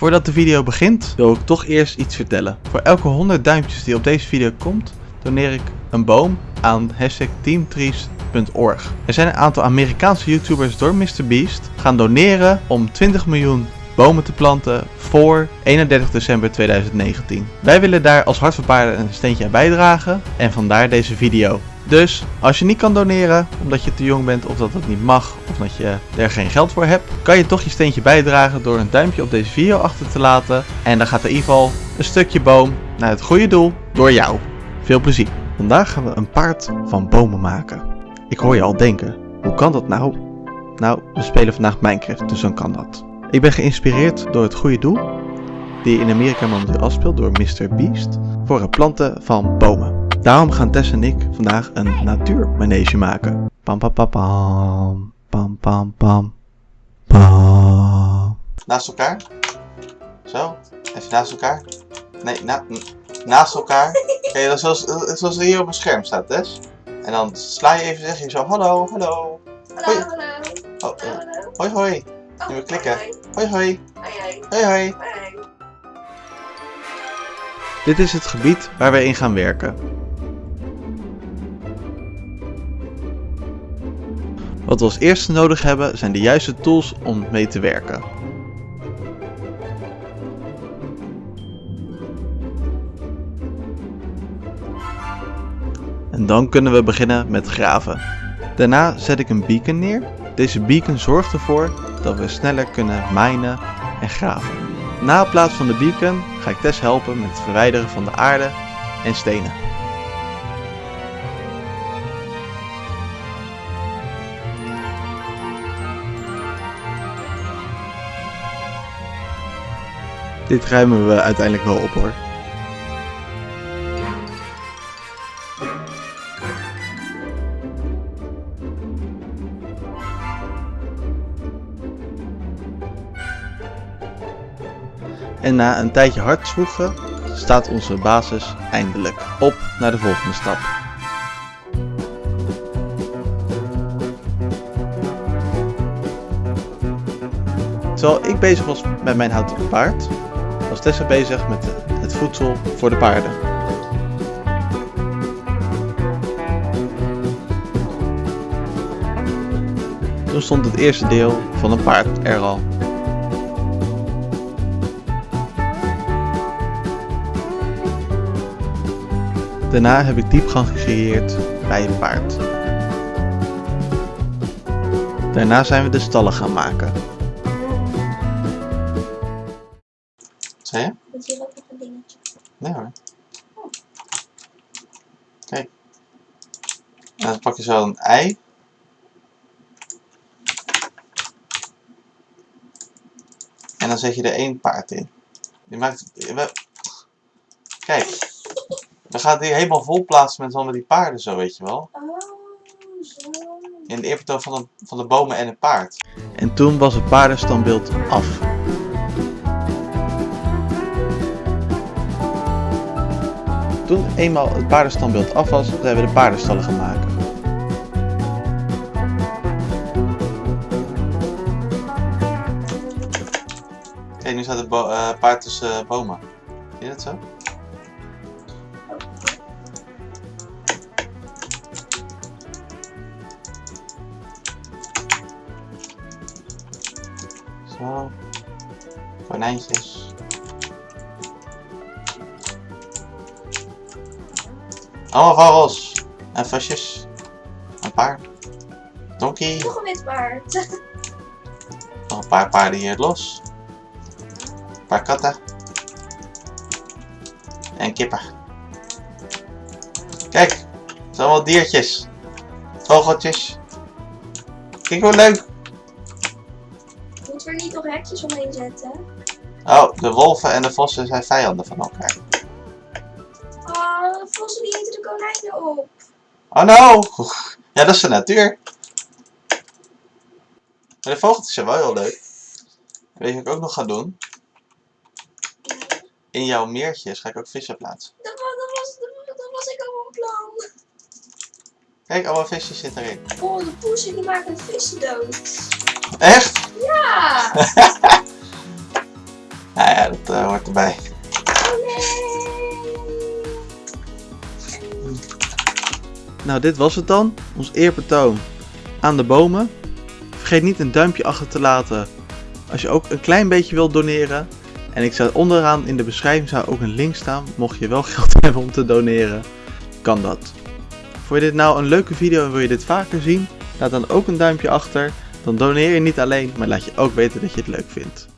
Voordat de video begint, wil ik toch eerst iets vertellen. Voor elke 100 duimpjes die op deze video komt, doneer ik een boom aan hashtag teamtrees.org. Er zijn een aantal Amerikaanse YouTubers door MrBeast gaan doneren om 20 miljoen bomen te planten voor 31 december 2019. Wij willen daar als Hart een steentje aan bijdragen en vandaar deze video. Dus als je niet kan doneren omdat je te jong bent of dat het niet mag of dat je er geen geld voor hebt, kan je toch je steentje bijdragen door een duimpje op deze video achter te laten. En dan gaat in ieder geval een stukje boom naar het goede doel door jou. Veel plezier. Vandaag gaan we een paard van bomen maken. Ik hoor je al denken, hoe kan dat nou? Nou, we spelen vandaag Minecraft, dus dan kan dat. Ik ben geïnspireerd door het goede doel, die in Amerika momenteel afspeelt door Mr. Beast, voor het planten van bomen. Daarom gaan Tess en ik vandaag een natuurmanege maken. Pam pam pam pam. Pam pam pam. Pam. Naast elkaar. Zo. Even naast elkaar. Nee, na naast elkaar. Oké, dat zoals, zoals er hier op het scherm staat, Tess. En dan sla je even, zeg je zo hallo, hallo. Hallo, hallo. Oh, Hallo, eh, hallo. hoi hoi. Oh, Nu we klikken. hoi. Hoi hoi. Hoi, hoi. Hoi hoi. Hoi. Dit is het gebied waar we in gaan werken. Wat we als eerste nodig hebben zijn de juiste tools om mee te werken. En dan kunnen we beginnen met graven. Daarna zet ik een beacon neer. Deze beacon zorgt ervoor dat we sneller kunnen minen en graven. Na het plaatsen van de beacon ga ik Tess helpen met het verwijderen van de aarde en stenen. Dit ruimen we uiteindelijk wel op hoor. En na een tijdje hard zwoegen staat onze basis eindelijk op naar de volgende stap. Terwijl ik bezig was met mijn houten paard, was Tessa bezig met het voedsel voor de paarden. Toen stond het eerste deel van een paard er al. Daarna heb ik diepgang gecreëerd bij het paard. Daarna zijn we de stallen gaan maken. Zei je? Dat is hier ook nog een dingetje. Nee hoor. Kijk. En dan pak je zo een ei. En dan zet je er één paard in. Je maakt... we- Kijk. We gaan die helemaal vol plaatsen met allemaal die paarden zo, weet je wel. Oh, zo. In de eerbetoon van de, van de bomen en het paard. En toen was het paardenstandbeeld af. Toen eenmaal het paardenstandbeeld af was, zijn we de paardenstallen gaan maken. Kijk, nu staat het eh, paard tussen eh, bomen. Zie je dat zo? Zo. Konijntjes. Allemaal vogels. En visjes. Een paard. Donkey. Nog een wit paard. Nog een paar paarden hier los. Een paar katten. En kippen. Kijk. Het zijn allemaal diertjes. Vogeltjes. Kijk hoe leuk. Moeten we er niet nog hekjes omheen zetten? Oh, de wolven en de vossen zijn vijanden van elkaar. Oh, vossen die eten de konijnen op. Oh no! Ja, dat is de natuur. De vogeltjes zijn wel heel leuk. Weet je wat ik ook nog ga doen? In jouw meertjes ga ik ook vissen plaatsen. Dat was, dat was, dat, was ik al van plan. Kijk, allemaal visjes zitten erin. Oh, de poesen die maken de vissen dood. Echt? Ja! Nee, Ja, dat eh, hoort erbij. Nou, dit was het dan. Ons eerbetoon aan de bomen. Vergeet niet een duimpje achter te laten als je ook een klein beetje wilt doneren. En ik zou onderaan in de beschrijving zou ook een link staan. Mocht je wel geld hebben om te doneren, kan dat. Vond je dit nou een leuke video en wil je dit vaker zien? Laat dan ook een duimpje achter. Dan doneer je niet alleen, maar laat je ook weten dat je het leuk vindt.